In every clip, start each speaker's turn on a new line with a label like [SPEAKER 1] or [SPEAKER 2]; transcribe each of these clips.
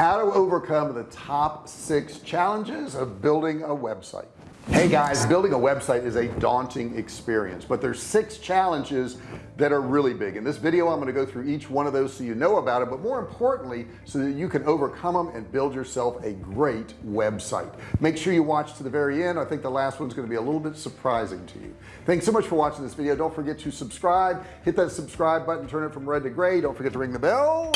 [SPEAKER 1] how to overcome the top six challenges of building a website. Hey guys building a website is a daunting experience but there's six challenges that are really big. In this video I'm going to go through each one of those so you know about it but more importantly so that you can overcome them and build yourself a great website. Make sure you watch to the very end. I think the last one's going to be a little bit surprising to you. Thanks so much for watching this video. Don't forget to subscribe. Hit that subscribe button. Turn it from red to gray. Don't forget to ring the bell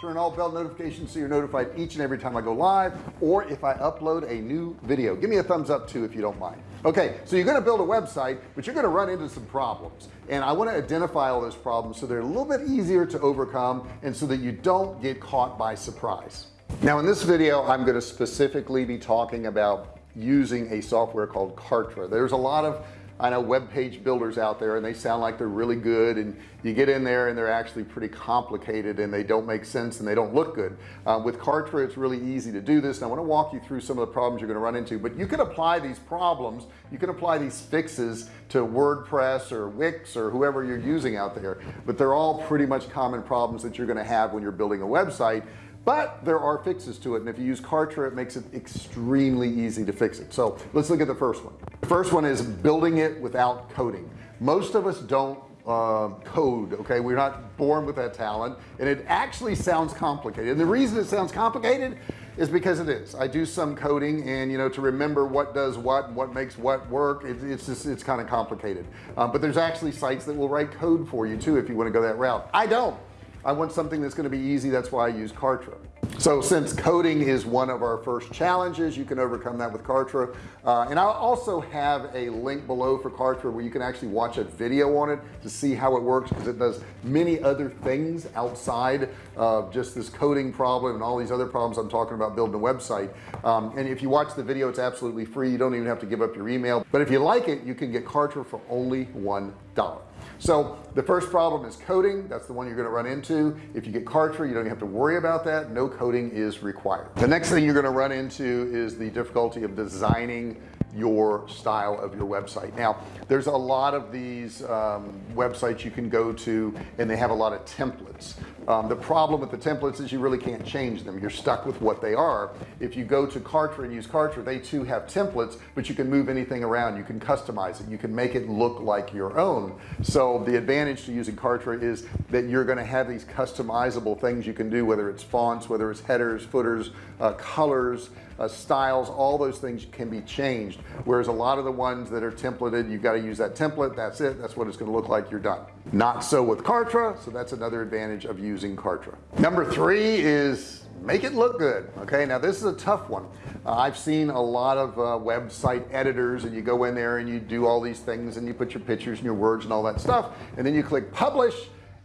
[SPEAKER 1] turn all bell notifications so you're notified each and every time I go live or if I upload a new video. Give me a thumbs up too if you don't mind. Okay so you're going to build a website but you're going to run into some problems. And I want to identify all those problems so they're a little bit easier to overcome and so that you don't get caught by surprise. Now in this video I'm going to specifically be talking about using a software called Kartra. There's a lot of I know web page builders out there and they sound like they're really good and you get in there and they're actually pretty complicated and they don't make sense and they don't look good. Uh, with Kartra it's really easy to do this and I want to walk you through some of the problems you're going to run into but you can apply these problems you can apply these fixes to WordPress or Wix or whoever you're using out there but they're all pretty much common problems that you're going to have when you're building a website but there are fixes to it and if you use Kartra it makes it extremely easy to fix it. So let's look at the first one. The first one is building it without coding. Most of us don't uh, code okay? We're not born with that talent and it actually sounds complicated. And the reason it sounds complicated is because it is. I do some coding and you know to remember what does what and what makes what work it, it's just it's kind of complicated. Um, but there's actually sites that will write code for you too if you want to go that route. I don't I want something that's going to be easy that's why I use Kartra. So since coding is one of our first challenges you can overcome that with Kartra. Uh, and I'll also have a link below for Kartra where you can actually watch a video on it to see how it works because it does many other things outside of just this coding problem and all these other problems I'm talking about building a website. Um, and if you watch the video it's absolutely free. You don't even have to give up your email. But if you like it you can get Kartra for only one dollar so the first problem is coding. That's the one you're going to run into. If you get Kartra you don't have to worry about that. No coding is required. The next thing you're going to run into is the difficulty of designing your style of your website. Now there's a lot of these um, websites you can go to and they have a lot of templates. Um, the problem with the templates is you really can't change them. You're stuck with what they are. If you go to Kartra and use Kartra they too have templates but you can move anything around. You can customize it. You can make it look like your own. So the advantage to using Kartra is that you're going to have these customizable things you can do whether it's fonts whether it's headers footers uh, colors uh, styles all those things can be changed whereas a lot of the ones that are templated you've got to use that template that's it that's what it's going to look like you're done. Not so with Kartra so that's another advantage of using Kartra. Number three is make it look good okay? Now this is a tough one. Uh, I've seen a lot of uh, website editors and you go in there and you do all these things and you put your pictures and your words and all that stuff and then you click publish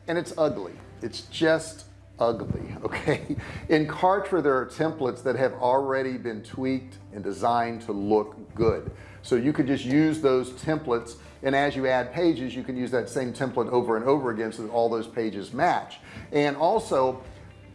[SPEAKER 1] and it's ugly. It's just ugly okay? In Kartra there are templates that have already been tweaked and designed to look good. So you could just use those templates and as you add pages you can use that same template over and over again so that all those pages match. And also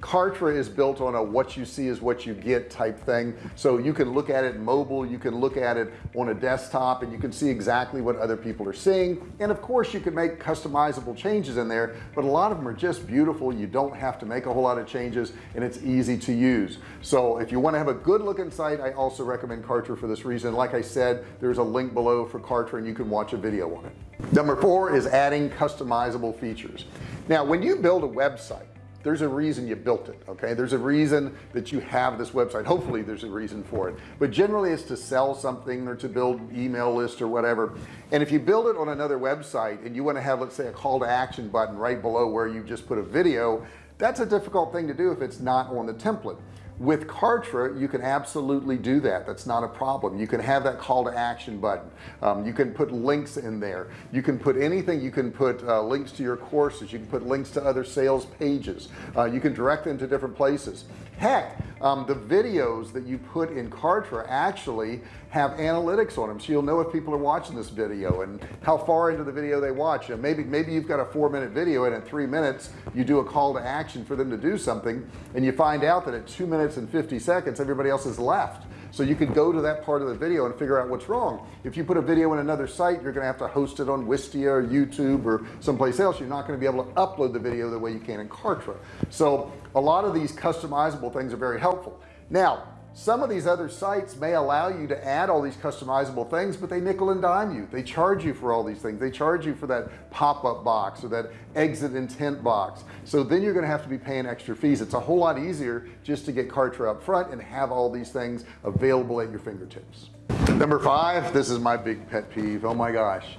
[SPEAKER 1] Kartra is built on a what you see is what you get type thing. So you can look at it mobile you can look at it on a desktop and you can see exactly what other people are seeing. And of course you can make customizable changes in there but a lot of them are just beautiful. You don't have to make a whole lot of changes and it's easy to use. So if you want to have a good looking site I also recommend Kartra for this reason. Like I said there's a link below for Kartra and you can watch a video on it. Number four is adding customizable features. Now when you build a website there's a reason you built it okay? There's a reason that you have this website. Hopefully there's a reason for it. But generally it's to sell something or to build email list or whatever. And if you build it on another website and you want to have let's say a call to action button right below where you just put a video that's a difficult thing to do if it's not on the template with Kartra you can absolutely do that. That's not a problem. You can have that call to action button. Um, you can put links in there. You can put anything. You can put uh, links to your courses. You can put links to other sales pages. Uh, you can direct them to different places. Heck um, the videos that you put in Kartra actually have analytics on them so you'll know if people are watching this video and how far into the video they watch. And maybe maybe you've got a four minute video and in three minutes you do a call to action for them to do something and you find out that at two minutes and 50 seconds everybody else has left so you can go to that part of the video and figure out what's wrong. If you put a video in another site you're gonna have to host it on Wistia or YouTube or someplace else. You're not going to be able to upload the video the way you can in Kartra. So a lot of these customizable things are very helpful. Now some of these other sites may allow you to add all these customizable things but they nickel and dime you. They charge you for all these things. They charge you for that pop-up box or that exit intent box. So then you're gonna have to be paying extra fees. It's a whole lot easier just to get Kartra up front and have all these things available at your fingertips. Number five this is my big pet peeve. Oh my gosh.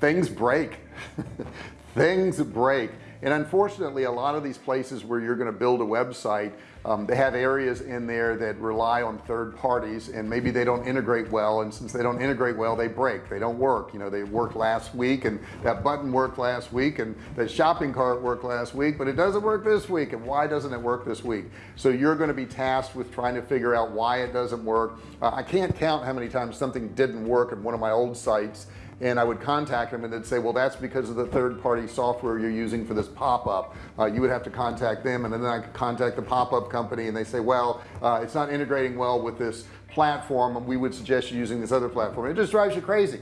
[SPEAKER 1] Things break. Things break and unfortunately a lot of these places where you're going to build a website um, they have areas in there that rely on third parties and maybe they don't integrate well and since they don't integrate well they break. They don't work. You know they worked last week and that button worked last week and the shopping cart worked last week but it doesn't work this week and why doesn't it work this week? So you're going to be tasked with trying to figure out why it doesn't work. Uh, I can't count how many times something didn't work in one of my old sites and I would contact them and they'd say well that's because of the third-party software you're using for this pop-up. Uh, you would have to contact them and then I could contact the pop-up company and they say well uh, it's not integrating well with this platform and we would suggest you using this other platform. It just drives you crazy.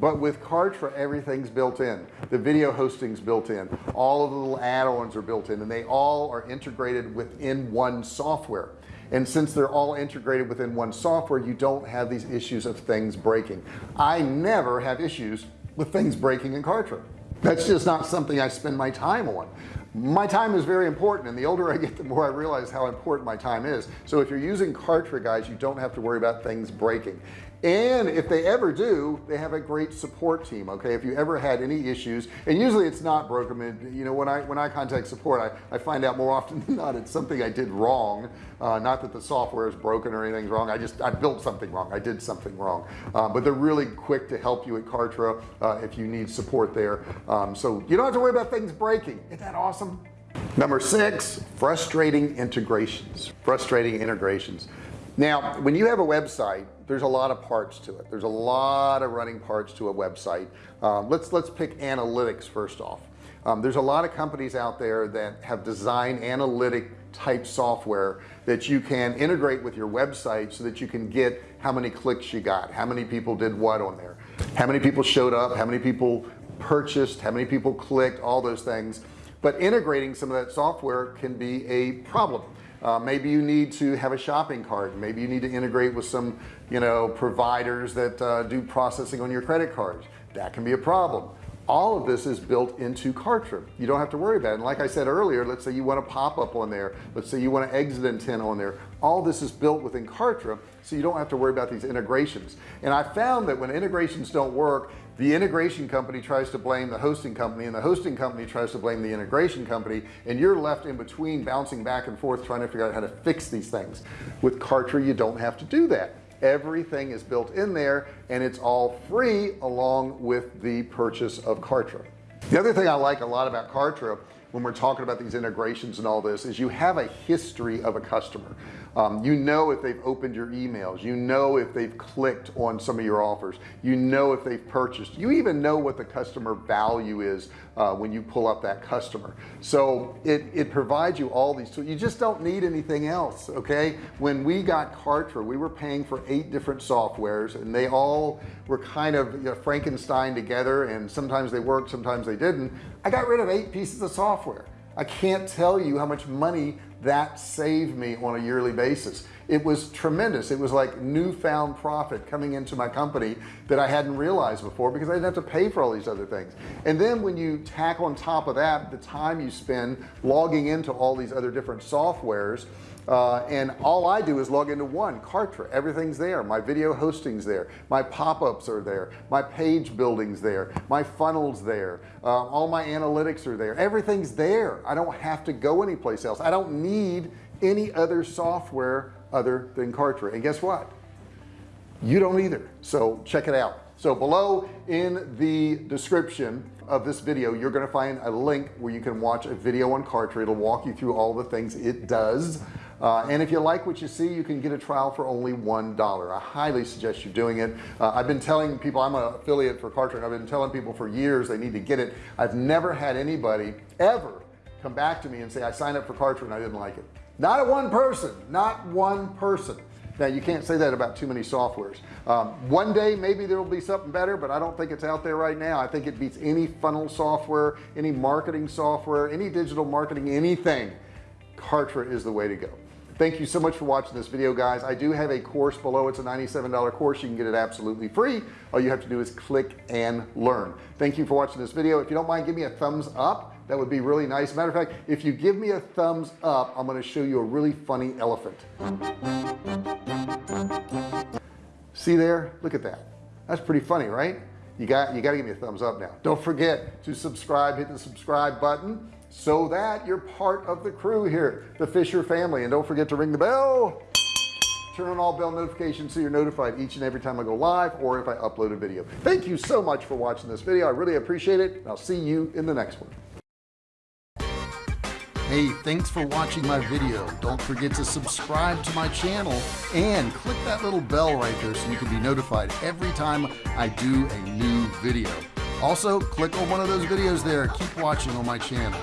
[SPEAKER 1] But with Kartra everything's built in the video hosting's built in all of the little add-ons are built in and they all are integrated within one software and since they're all integrated within one software you don't have these issues of things breaking. I never have issues with things breaking in Kartra. That's just not something I spend my time on. My time is very important and the older I get the more I realize how important my time is. So if you're using Kartra guys you don't have to worry about things breaking and if they ever do they have a great support team okay? If you ever had any issues and usually it's not broken you know when I when I contact support I, I find out more often than not it's something I did wrong. Uh, not that the software is broken or anything's wrong I just I built something wrong I did something wrong. Uh, but they're really quick to help you at Kartra uh, if you need support there. Um, so you don't have to worry about things breaking. Isn't that awesome? Number six frustrating integrations. Frustrating integrations. Now when you have a website there's a lot of parts to it. There's a lot of running parts to a website. Um, let's let's pick analytics first off. Um, there's a lot of companies out there that have designed analytic type software that you can integrate with your website so that you can get how many clicks you got how many people did what on there how many people showed up how many people purchased how many people clicked all those things. But integrating some of that software can be a problem uh, maybe you need to have a shopping cart. Maybe you need to integrate with some you know providers that uh, do processing on your credit cards. That can be a problem. All of this is built into Kartra you don't have to worry about it. And like I said earlier let's say you want to pop up on there. Let's say you want to exit intent on there. All this is built within Kartra so you don't have to worry about these integrations. And I found that when integrations don't work the integration company tries to blame the hosting company and the hosting company tries to blame the integration company and you're left in between bouncing back and forth trying to figure out how to fix these things. With Kartra you don't have to do that. Everything is built in there and it's all free along with the purchase of Kartra. The other thing I like a lot about Kartra when we're talking about these integrations and all this is you have a history of a customer um, you know if they've opened your emails. You know if they've clicked on some of your offers. You know if they've purchased. You even know what the customer value is uh, when you pull up that customer. So it it provides you all these tools. You just don't need anything else okay? When we got Kartra we were paying for eight different softwares and they all were kind of you know, Frankenstein together and sometimes they worked sometimes they didn't. I got rid of eight pieces of software. I can't tell you how much money that saved me on a yearly basis. It was tremendous. It was like newfound profit coming into my company that I hadn't realized before because I didn't have to pay for all these other things. And then when you tack on top of that the time you spend logging into all these other different softwares uh, and all I do is log into one Kartra. Everything's there. My video hosting's there. My pop-ups are there. My page buildings there. My funnels there. Uh, all my analytics are there. Everything's there. I don't have to go anyplace else. I don't need any other software other than Kartra. And guess what? You don't either. So check it out. So below in the description of this video you're going to find a link where you can watch a video on Kartra. It'll walk you through all the things it does uh, and if you like what you see you can get a trial for only one dollar. I highly suggest you doing it. Uh, I've been telling people I'm an affiliate for Kartra I've been telling people for years they need to get it. I've never had anybody ever come back to me and say I signed up for Kartra and I didn't like it. Not a one person not one person. Now you can't say that about too many softwares. Um, one day maybe there will be something better but I don't think it's out there right now. I think it beats any funnel software any marketing software any digital marketing anything. Kartra is the way to go thank you so much for watching this video guys. I do have a course below. It's a $97 course. You can get it absolutely free. All you have to do is click and learn. Thank you for watching this video. If you don't mind give me a thumbs up. That would be really nice. Matter of fact if you give me a thumbs up I'm going to show you a really funny elephant. See there? Look at that. That's pretty funny right? You got you got to give me a thumbs up now. Don't forget to subscribe hit the subscribe button so that you're part of the crew here the Fisher family. And don't forget to ring the bell. Turn on all bell notifications so you're notified each and every time I go live or if I upload a video. Thank you so much for watching this video. I really appreciate it. I'll see you in the next one. Hey, thanks for watching my video. Don't forget to subscribe to my channel and click that little bell right there so you can be notified every time I do a new video. Also, click on one of those videos there. Keep watching on my channel.